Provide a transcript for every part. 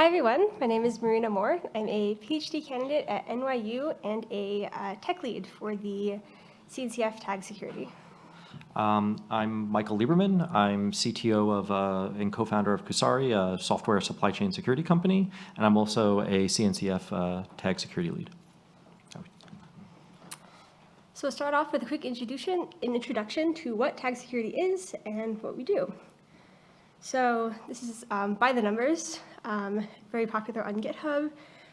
Hi everyone, my name is Marina Moore. I'm a PhD candidate at NYU and a uh, tech lead for the CNCF tag security. Um, I'm Michael Lieberman. I'm CTO of uh, and co-founder of Kusari, a software supply chain security company, and I'm also a CNCF uh, tag security lead. So we'll start off with a quick introduction, an introduction to what tag security is and what we do. So this is um, by the numbers, um, very popular on GitHub,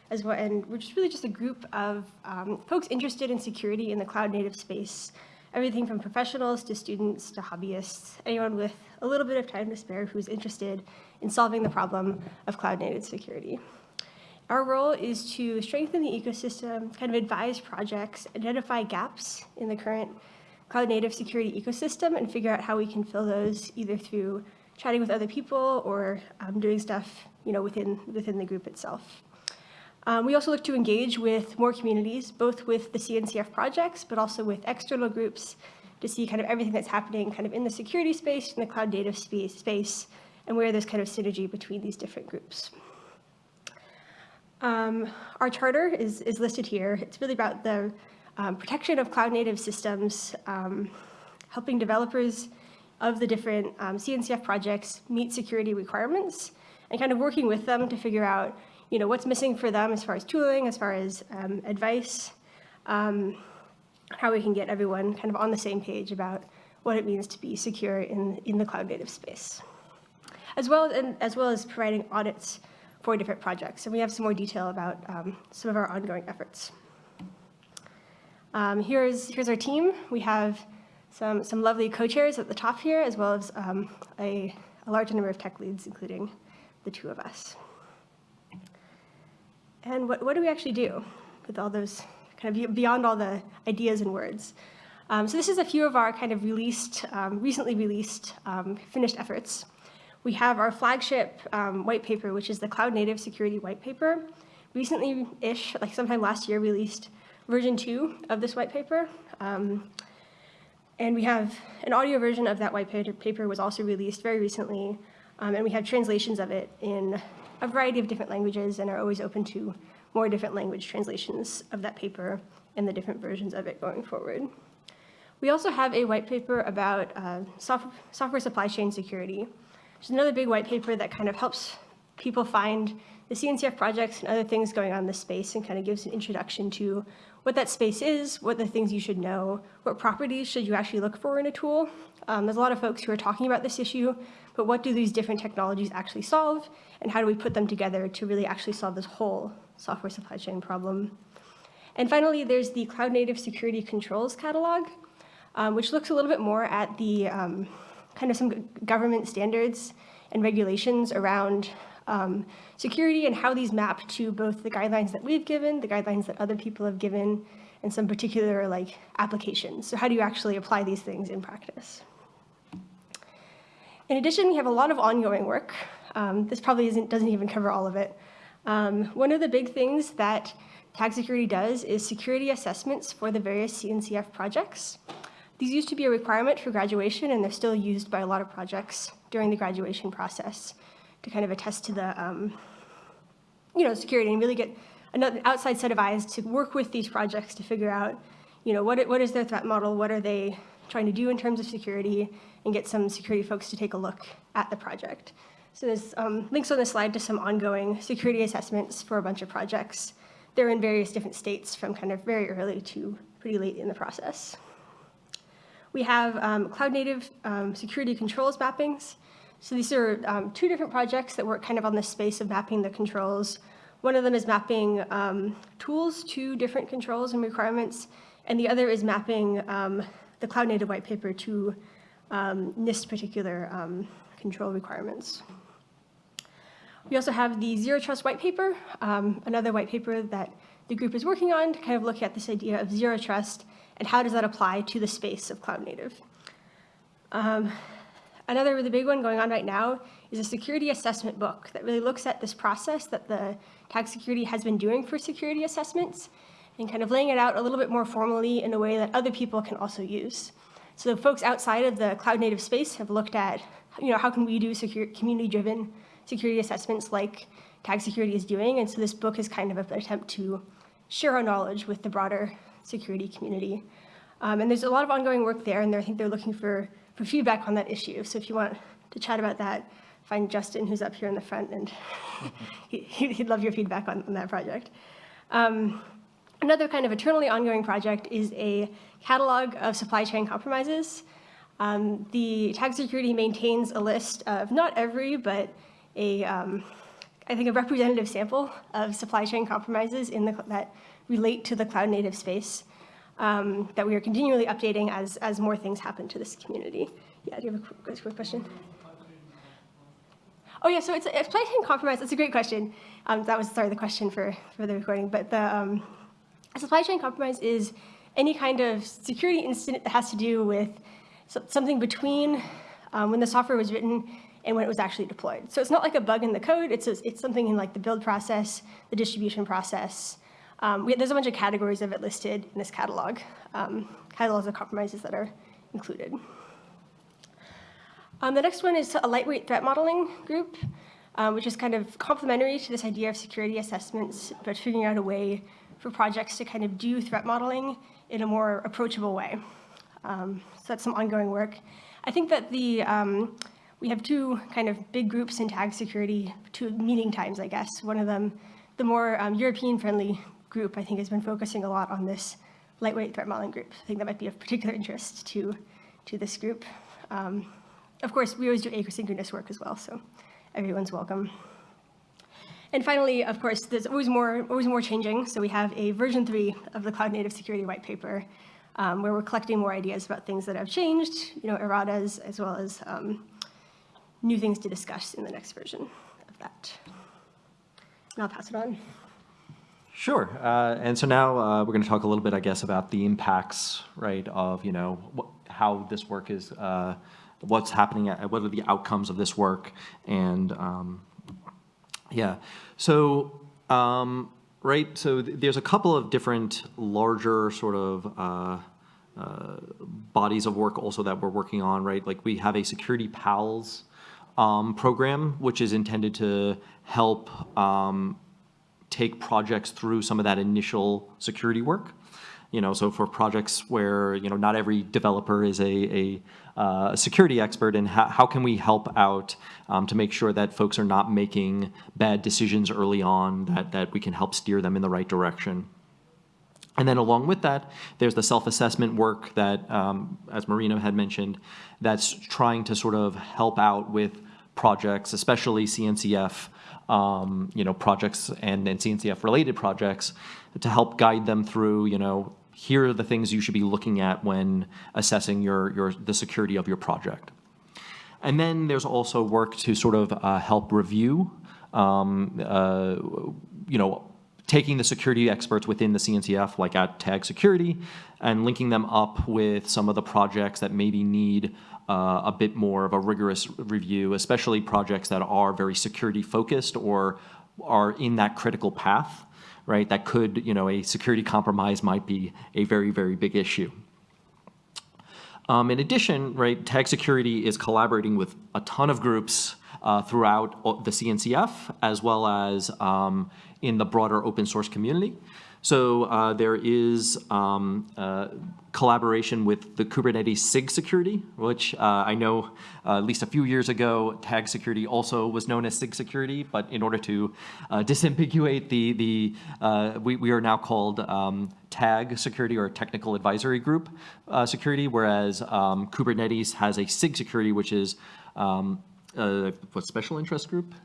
as well, and we're just really just a group of um, folks interested in security in the cloud native space. Everything from professionals to students to hobbyists, anyone with a little bit of time to spare who's interested in solving the problem of cloud native security. Our role is to strengthen the ecosystem, kind of advise projects, identify gaps in the current cloud native security ecosystem and figure out how we can fill those either through chatting with other people or um, doing stuff you know, within, within the group itself. Um, we also look to engage with more communities, both with the CNCF projects, but also with external groups to see kind of everything that's happening kind of in the security space, in the cloud data space, space and where there's kind of synergy between these different groups. Um, our charter is, is listed here. It's really about the um, protection of cloud native systems, um, helping developers of the different um, CNCF projects meet security requirements and kind of working with them to figure out you know, what's missing for them as far as tooling, as far as um, advice, um, how we can get everyone kind of on the same page about what it means to be secure in, in the cloud native space. As well, and, as well as providing audits for different projects. And we have some more detail about um, some of our ongoing efforts. Um, here's, here's our team. We have some, some lovely co-chairs at the top here, as well as um, a, a large number of tech leads, including the two of us. And what, what do we actually do with all those, kind of beyond all the ideas and words? Um, so this is a few of our kind of released, um, recently released, um, finished efforts. We have our flagship um, white paper, which is the Cloud Native Security White Paper. Recently-ish, like sometime last year, released version two of this white paper. Um, and we have an audio version of that white paper was also released very recently, um, and we have translations of it in a variety of different languages and are always open to more different language translations of that paper and the different versions of it going forward. We also have a white paper about uh, soft software supply chain security, which is another big white paper that kind of helps people find the CNCF projects and other things going on in this space and kind of gives an introduction to what that space is, what the things you should know, what properties should you actually look for in a tool. Um, there's a lot of folks who are talking about this issue, but what do these different technologies actually solve, and how do we put them together to really actually solve this whole software supply chain problem? And finally, there's the Cloud Native Security Controls Catalog, um, which looks a little bit more at the um, kind of some government standards and regulations around um, security and how these map to both the guidelines that we've given, the guidelines that other people have given, and some particular like applications. So how do you actually apply these things in practice? In addition, we have a lot of ongoing work. Um, this probably doesn't even cover all of it. Um, one of the big things that Tag Security does is security assessments for the various CNCF projects. These used to be a requirement for graduation, and they're still used by a lot of projects during the graduation process to kind of attest to the, um, you know, security and really get another outside set of eyes to work with these projects to figure out, you know, what, what is their threat model, what are they trying to do in terms of security, and get some security folks to take a look at the project. So there's um, links on the slide to some ongoing security assessments for a bunch of projects. They're in various different states from kind of very early to pretty late in the process. We have um, cloud native um, security controls mappings. So these are um, two different projects that work kind of on the space of mapping the controls. One of them is mapping um, tools to different controls and requirements, and the other is mapping um, the Cloud Native white paper to um, NIST particular um, control requirements. We also have the Zero Trust white paper, um, another white paper that the group is working on to kind of look at this idea of zero trust and how does that apply to the space of cloud native. Another really big one going on right now is a security assessment book that really looks at this process that the tag security has been doing for security assessments and kind of laying it out a little bit more formally in a way that other people can also use. So folks outside of the cloud native space have looked at, you know, how can we do community-driven security assessments like tag security is doing. And so this book is kind of an attempt to share our knowledge with the broader security community. Um, and there's a lot of ongoing work there, and I think they're looking for, for feedback on that issue. So if you want to chat about that, find Justin, who's up here in the front, and he, he'd love your feedback on, on that project. Um, another kind of eternally ongoing project is a catalog of supply chain compromises. Um, the tag security maintains a list of not every, but a, um, I think a representative sample of supply chain compromises in the, that relate to the cloud native space um, that we are continually updating as, as more things happen to this community. Yeah, do you have a quick, quick question? Oh yeah, so it's a chain compromise. That's a great question. Um, that was sorry the question for for the recording, but the um, a supply chain compromise is any kind of security incident that has to do with something between um, when the software was written and when it was actually deployed. So it's not like a bug in the code. It's a, it's something in like the build process, the distribution process. Um, we, there's a bunch of categories of it listed in this catalog. Um, catalogs of compromises that are included. Um, the next one is a lightweight threat modeling group, um, which is kind of complementary to this idea of security assessments, but figuring out a way for projects to kind of do threat modeling in a more approachable way. Um, so that's some ongoing work. I think that the um, we have two kind of big groups in tag security, two meeting times, I guess. One of them, the more um, European-friendly group, I think has been focusing a lot on this lightweight threat modeling group. I think that might be of particular interest to, to this group. Um, of course, we always do asynchronous work as well, so everyone's welcome. And finally, of course, there's always more, always more changing. So we have a version three of the Cloud Native Security White Paper, um, where we're collecting more ideas about things that have changed, you know, erratas, as well as um, new things to discuss in the next version of that. And I'll pass it on. Sure. Uh, and so now uh, we're going to talk a little bit, I guess, about the impacts, right, of, you know, how this work is uh, what's happening, at, what are the outcomes of this work, and um, yeah. So, um, right, so th there's a couple of different larger sort of uh, uh, bodies of work also that we're working on, right? Like we have a Security PALS um, program, which is intended to help um, take projects through some of that initial security work. You know, so for projects where, you know, not every developer is a, a uh, security expert and how, can we help out um, to make sure that folks are not making bad decisions early on, that, that we can help steer them in the right direction. And then along with that, there's the self-assessment work that, um, as Marina had mentioned, that's trying to sort of help out with projects, especially CNCF, um, you know, projects and, and CNCF related projects to help guide them through, you know, here are the things you should be looking at when assessing your, your, the security of your project. And then there's also work to sort of uh, help review, um, uh, you know, taking the security experts within the CNCF, like at Tag Security, and linking them up with some of the projects that maybe need uh, a bit more of a rigorous review, especially projects that are very security focused or are in that critical path right? That could, you know, a security compromise might be a very, very big issue. Um, in addition, right, Tag Security is collaborating with a ton of groups uh, throughout the CNCF, as well as um, in the broader open source community. So uh, there is um, uh, collaboration with the Kubernetes SIG security, which uh, I know uh, at least a few years ago, tag security also was known as SIG security, but in order to uh, disambiguate the, the uh, we, we are now called um, tag security or technical advisory group security, whereas um, Kubernetes has a SIG security, which is um, a special interest group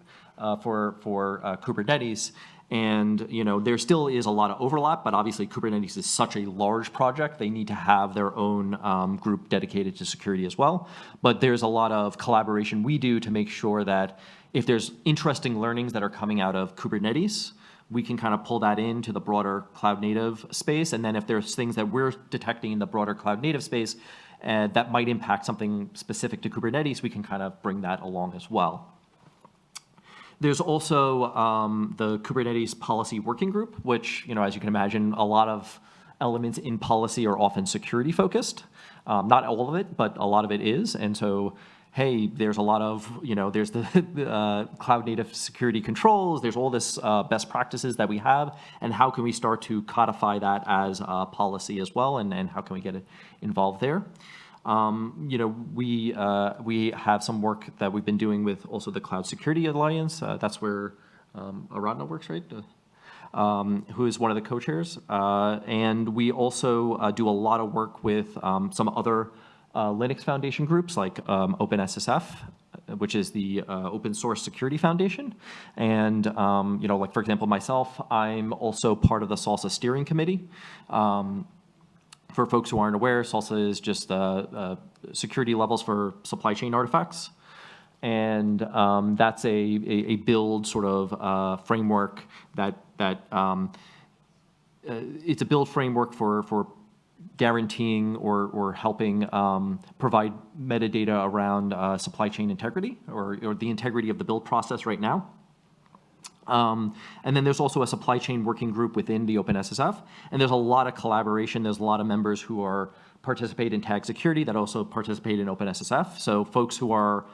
for, for Kubernetes. And you know, there still is a lot of overlap, but obviously Kubernetes is such a large project, they need to have their own um, group dedicated to security as well. But there's a lot of collaboration we do to make sure that if there's interesting learnings that are coming out of Kubernetes, we can kind of pull that into the broader cloud native space. And then if there's things that we're detecting in the broader cloud native space uh, that might impact something specific to Kubernetes, we can kind of bring that along as well. There's also um, the Kubernetes Policy Working Group, which, you know, as you can imagine, a lot of elements in policy are often security focused. Um, not all of it, but a lot of it is. And so hey, there's a lot of, you know, there's the uh, cloud native security controls, there's all this uh, best practices that we have, and how can we start to codify that as a policy as well, and, and how can we get it involved there? Um, you know, we, uh, we have some work that we've been doing with also the Cloud Security Alliance. Uh, that's where um, Aradhna works, right? Uh, um, who is one of the co-chairs. Uh, and we also uh, do a lot of work with um, some other uh, Linux Foundation groups like um, OpenSSF, which is the uh, Open Source Security Foundation. And, um, you know, like for example, myself, I'm also part of the SLSA steering committee. Um, for folks who aren't aware, SLSA is just uh, uh, security levels for supply chain artifacts. And um, that's a, a, a, build sort of uh, framework that, that um, uh, it's a build framework for, for guaranteeing or, or helping um, provide metadata around uh, supply chain integrity or, or the integrity of the build process right now. Um, and then there's also a supply chain working group within the OpenSSF, and there's a lot of collaboration. There's a lot of members who are participate in tag security that also participate in OpenSSF. So folks who are,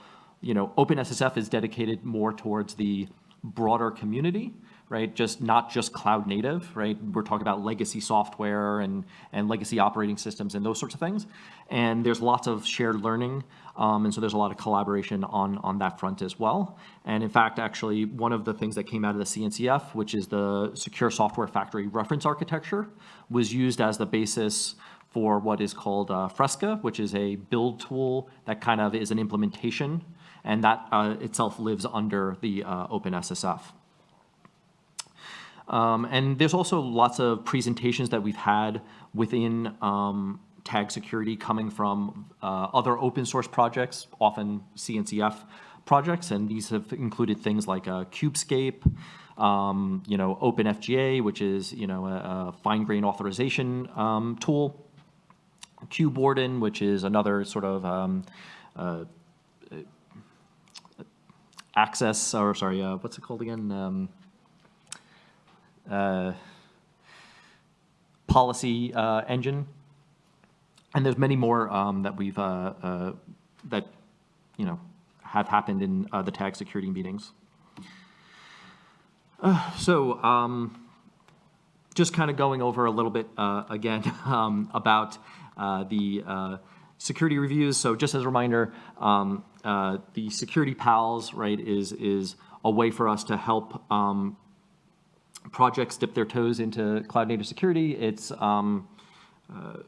you know, OpenSSF is dedicated more towards the broader community, right? Just not just cloud native, right? We're talking about legacy software and, and legacy operating systems and those sorts of things. And there's lots of shared learning. Um, and so there's a lot of collaboration on, on that front as well. And in fact, actually, one of the things that came out of the CNCF, which is the Secure Software Factory Reference Architecture, was used as the basis for what is called uh, FRSCA, which is a build tool that kind of is an implementation, and that uh, itself lives under the uh, OpenSSF. Um, and there's also lots of presentations that we've had within um, tag security coming from uh, other open source projects, often CNCF projects, and these have included things like uh, Kubescape, um, you know, OpenFGA, which is, you know, a, a fine-grained authorization um, tool, KubeWarden, which is another sort of um, uh, access, or sorry, uh, what's it called again? Uh, policy uh, engine. And there's many more um, that we've, uh, uh, that, you know, have happened in uh, the tag security meetings. So um, just kind of going over a little bit again um, about the security reviews. So just as a reminder, um, the security pals, right, is, is a way for us to help um, projects dip their toes into cloud native security. It's, um, uh,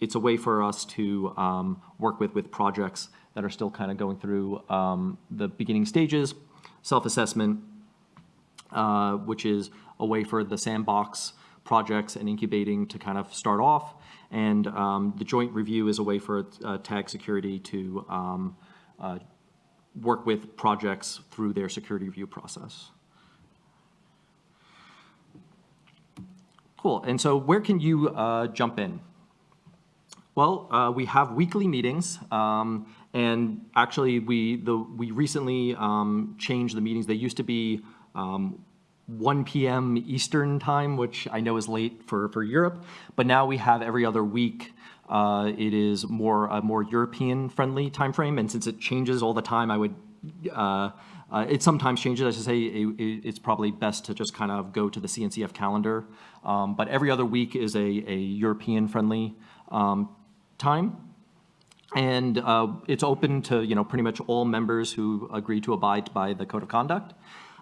it's a way for us to um, work with, with projects that are still kind of going through um, the beginning stages, self-assessment, uh, which is a way for the sandbox projects and incubating to kind of start off. And um, the joint review is a way for uh, tag security to um, uh, work with projects through their security review process. Cool. And so where can you uh, jump in? Well, uh, we have weekly meetings, um, and actually we the we recently um, changed the meetings. They used to be um, 1 p.m. Eastern time, which I know is late for for Europe, but now we have every other week. Uh, it is more a more European friendly time frame, and since it changes all the time, I would. Uh, uh, it sometimes changes. I should say it, it's probably best to just kind of go to the CNCF calendar. Um, but every other week is a, a European-friendly um, time. And uh, it's open to you know pretty much all members who agree to abide by the code of conduct.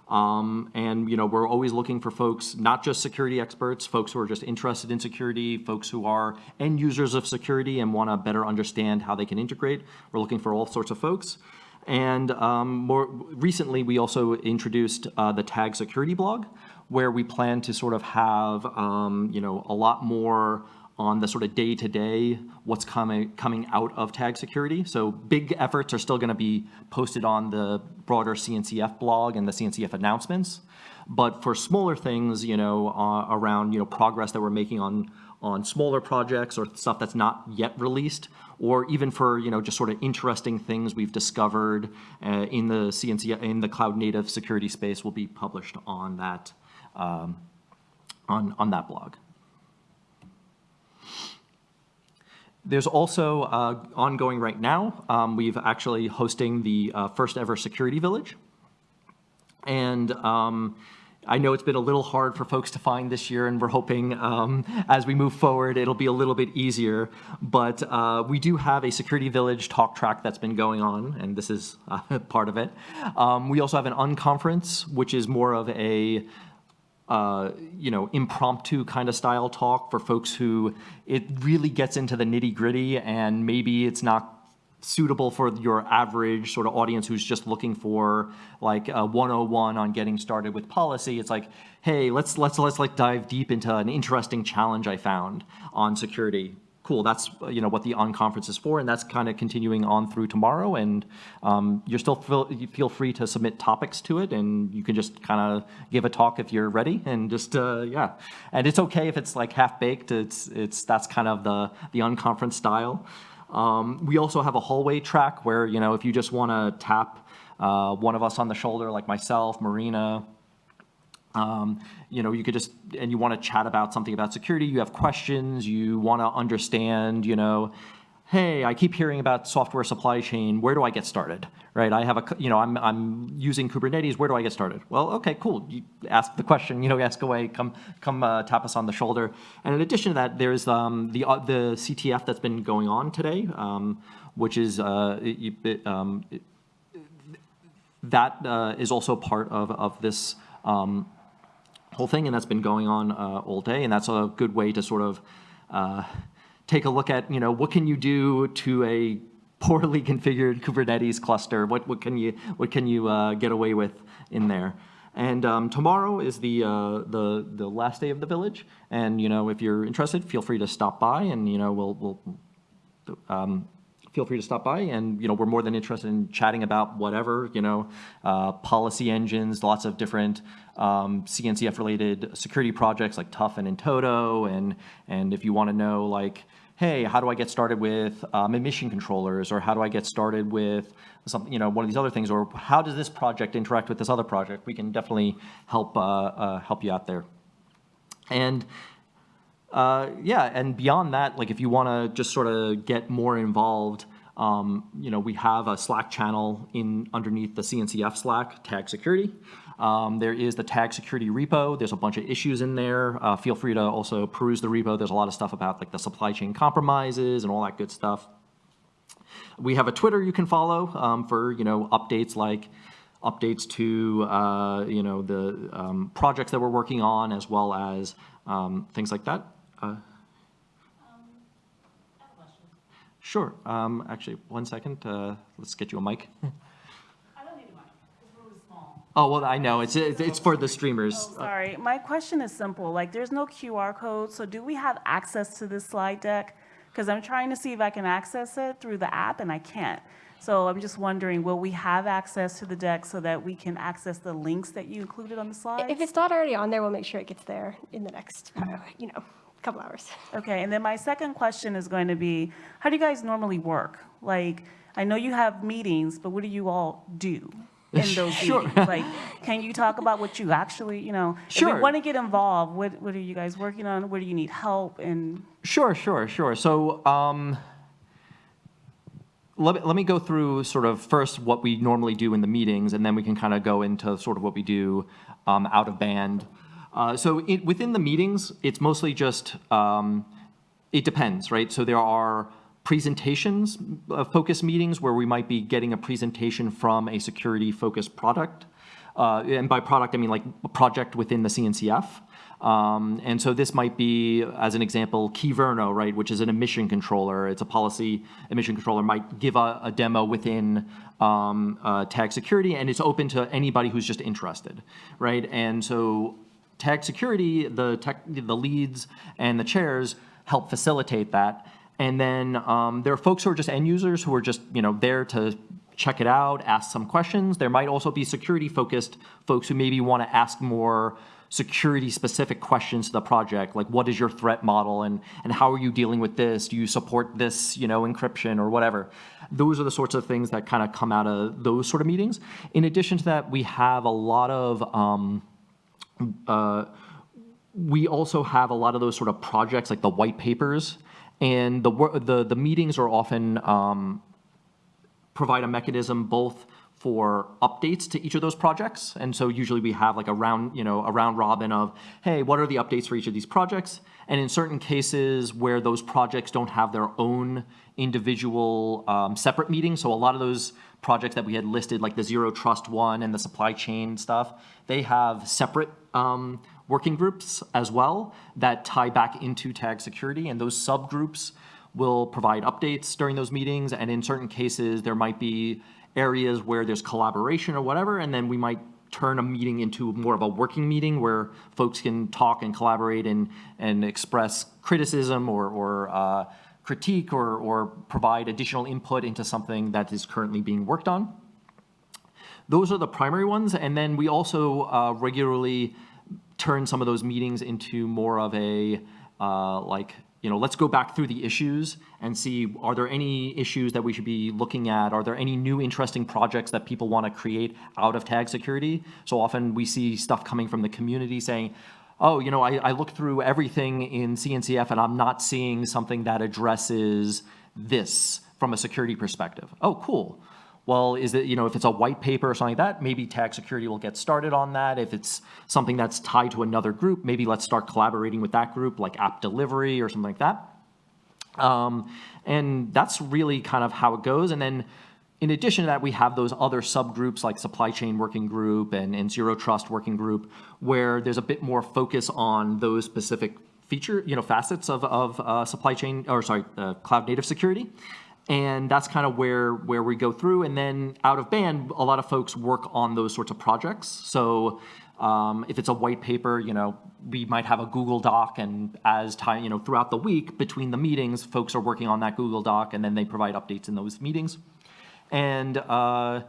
Um, and you know we're always looking for folks, not just security experts, folks who are just interested in security, folks who are end users of security and want to better understand how they can integrate. We're looking for all sorts of folks. And um, more recently, we also introduced uh, the tag security blog, where we plan to sort of have um, you know a lot more on the sort of day-to-day -day, what's coming coming out of tag security. So big efforts are still going to be posted on the broader CNCF blog and the CNCF announcements. But for smaller things, you know, uh, around you know progress that we're making on on smaller projects or stuff that's not yet released, or even for you know just sort of interesting things we've discovered uh, in the CNC in the cloud native security space will be published on that um, on on that blog. There's also uh, ongoing right now, um, we've actually hosting the uh, first ever security village. And um, I know it's been a little hard for folks to find this year, and we're hoping um, as we move forward, it'll be a little bit easier. But uh, we do have a Security Village talk track that's been going on, and this is uh, part of it. Um, we also have an unconference, which is more of a uh, you know, impromptu kind of style talk for folks who it really gets into the nitty gritty and maybe it's not suitable for your average sort of audience who's just looking for like a 101 on getting started with policy. It's like, hey, let's let's let's like dive deep into an interesting challenge I found on security. Cool, that's you know what the unconference is for, and that's kind of continuing on through tomorrow. And um, you're still feel, you feel free to submit topics to it, and you can just kind of give a talk if you're ready, and just uh, yeah. And it's okay if it's like half baked. It's it's that's kind of the the unconference style. Um, we also have a hallway track where, you know, if you just want to tap uh, one of us on the shoulder, like myself, Marina, um, you know, you could just, and you want to chat about something about security, you have questions, you want to understand, you know, hey, I keep hearing about software supply chain, where do I get started, right? I have a, you know, I'm, I'm using Kubernetes, where do I get started? Well, okay, cool, you ask the question, you know, ask away, come, come uh, tap us on the shoulder. And in addition to that, there's um, the, uh, the CTF that's been going on today, um, which is, uh, it, it, um, it, that uh, is also part of, of this um, whole thing, and that's been going on uh, all day, and that's a good way to sort of uh, take a look at, you know, what can you do to a poorly configured Kubernetes cluster? What, what can you, what can you uh, get away with in there? And um, tomorrow is the, uh, the, the last day of the village. And, you know, if you're interested, feel free to stop by and, you know, we'll, we'll um, feel free to stop by and you know we're more than interested in chatting about whatever you know uh, policy engines lots of different um, CNCF related security projects like TUF and in-toto and and if you want to know like hey how do I get started with um, admission controllers? Or how do I get started with some you know one of these other things? Or how does this project interact with this other project? We can definitely help uh, uh, help you out there. And uh, yeah, and beyond that, like if you want to just sort of get more involved, um, you know, we have a Slack channel in underneath the CNCF Slack, Tag Security. Um, there is the Tag Security repo. There's a bunch of issues in there. Uh, feel free to also peruse the repo. There's a lot of stuff about like the supply chain compromises and all that good stuff. We have a Twitter you can follow um, for you know updates like updates to uh, you know the um, projects that we're working on as well as um, things like that. Uh, Sure. Um, actually, one second. Uh, let's get you a mic. I don't need a mic. It's really small. Oh, well, I know. It's, it's it's for the streamers. Oh, sorry. My question is simple. Like, there's no QR code, so do we have access to this slide deck? Because I'm trying to see if I can access it through the app, and I can't. So I'm just wondering, will we have access to the deck so that we can access the links that you included on the slides? If it's not already on there, we'll make sure it gets there in the next, uh, you know, couple hours. Okay, and then my second question is going to be, how do you guys normally work? Like, I know you have meetings, but what do you all do in those Sure. meetings? Like, can you talk about what you actually, you know, if Sure. want to get involved, what, what are you guys working on? Where do you need help? And Sure, sure, sure. So um, let, me, let me go through sort of first what we normally do in the meetings, and then we can kind of go into sort of what we do um, out of band. Uh, so it, within the meetings, it's mostly just, um, it depends, right? So there are presentations, uh, focus meetings where we might be getting a presentation from a security focused product. Uh, and by product, I mean like a project within the CNCF. Um, and so this might be, as an example, Kyverno, right, which is an admission controller. It's a policy admission controller, might give a, a demo within um, uh, tag security, and it's open to anybody who's just interested, right? And so tag security, the tech, the leads and the chairs help facilitate that. And then um, there are folks who are just end users who are just you know there to check it out, ask some questions. There might also be security focused folks who maybe want to ask more security specific questions to the project, like what is your threat model and, and how are you dealing with this? Do you support this, you know, encryption or whatever? Those are the sorts of things that kind of come out of those sort of meetings. In addition to that, we have a lot of um, uh, we also have a lot of those sort of projects like the white papers And the, the, the meetings are often, um, provide a mechanism both for updates to each of those projects. And so usually we have like a round, you know, a round robin of, hey, what are the updates for each of these projects? And in certain cases where those projects don't have their own individual um, separate meetings, so a lot of those projects that we had listed, like the Zero Trust one and the supply chain stuff, they have separate um, working groups as well that tie back into tag security. And those subgroups will provide updates during those meetings. And in certain cases, there might be areas where there's collaboration or whatever, and then we might turn a meeting into more of a working meeting where folks can talk and collaborate and, and express criticism or, or uh, critique or, or provide additional input into something that is currently being worked on. Those are the primary ones, and then we also uh, regularly turn some of those meetings into more of a, uh, like, you know, let's go back through the issues and see, are there any issues that we should be looking at? Are there any new interesting projects that people want to create out of tag security? So often we see stuff coming from the community saying, oh, you know, I, I looked through everything in CNCF and I'm not seeing something that addresses this from a security perspective. Oh, cool. Well, is it, you know, if it's a white paper or something like that, maybe tag security will get started on that. If it's something that's tied to another group, maybe let's start collaborating with that group, like app delivery or something like that. Um, and that's really kind of how it goes. And then in addition to that, we have those other subgroups like supply chain working group and, and zero trust working group, where there's a bit more focus on those specific feature, you know, facets of, of uh, supply chain, or sorry, uh, cloud native security. And that's kind of where, where we go through. And then out of band, a lot of folks work on those sorts of projects. So um, if it's a white paper, you know, we might have a Google Doc, and as time, you know, throughout the week between the meetings, folks are working on that Google Doc, and then they provide updates in those meetings. And uh,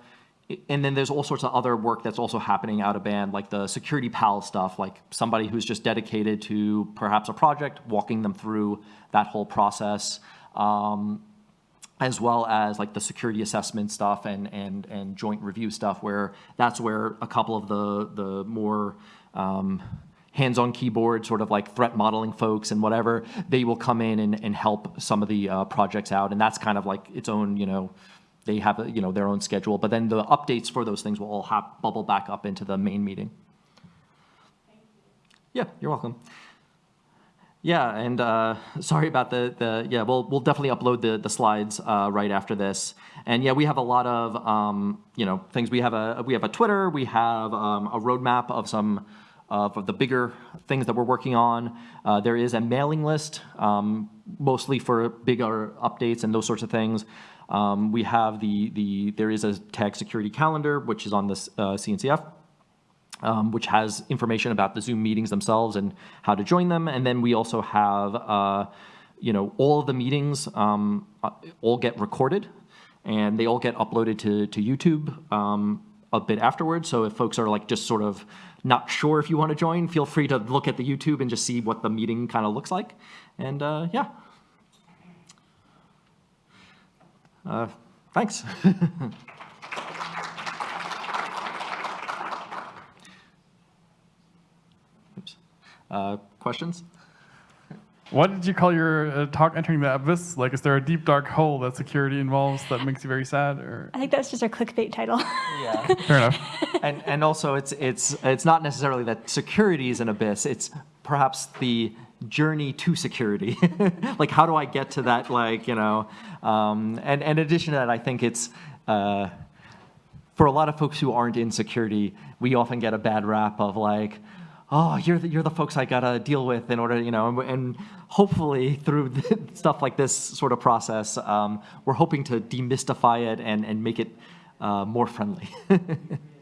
and then there's all sorts of other work that's also happening out of band, like the security pal stuff, like somebody who's just dedicated to perhaps a project, walking them through that whole process. Um, as well as like the security assessment stuff and, and, and joint review stuff where that's where a couple of the, the more um, hands-on keyboard sort of like threat modeling folks and whatever, they will come in and, and help some of the uh, projects out. And that's kind of like its own, you know, they have, a, you know, their own schedule. But then the updates for those things will all have, bubble back up into the main meeting. Yeah, you're welcome. Yeah, and uh, sorry about the, the, yeah, we'll, we'll definitely upload the, the slides uh, right after this. And yeah, we have a lot of, um, you know, things. We have a, we have a Twitter, we have um, a roadmap of some of the bigger things that we're working on. Uh, there is a mailing list, um, mostly for bigger updates and those sorts of things. Um, we have the, the, there is a tag security calendar, which is on the uh, CNCF um, which has information about the Zoom meetings themselves and how to join them. And then we also have, uh, you know, all of the meetings um, uh, all get recorded and they all get uploaded to, to YouTube um, a bit afterwards. So if folks are like just sort of not sure if you want to join, feel free to look at the YouTube and just see what the meeting kind of looks like. And uh, yeah. Uh, thanks. Uh, questions? What did you call your uh, talk entering the abyss? Like, is there a deep dark hole that security involves that makes you very sad? Or I think that's just our clickbait title. Yeah. fair enough. and and also it's it's it's not necessarily that security is an abyss. It's perhaps the journey to security. like how do I get to that? Like you know, um, and and in addition to that, I think it's. Uh, for a lot of folks who aren't in security, we often get a bad rap of like, oh, you're the, you're the folks I gotta deal with in order, you know, and, and hopefully through stuff like this sort of process, um, we're hoping to demystify it and, and make it uh, more friendly.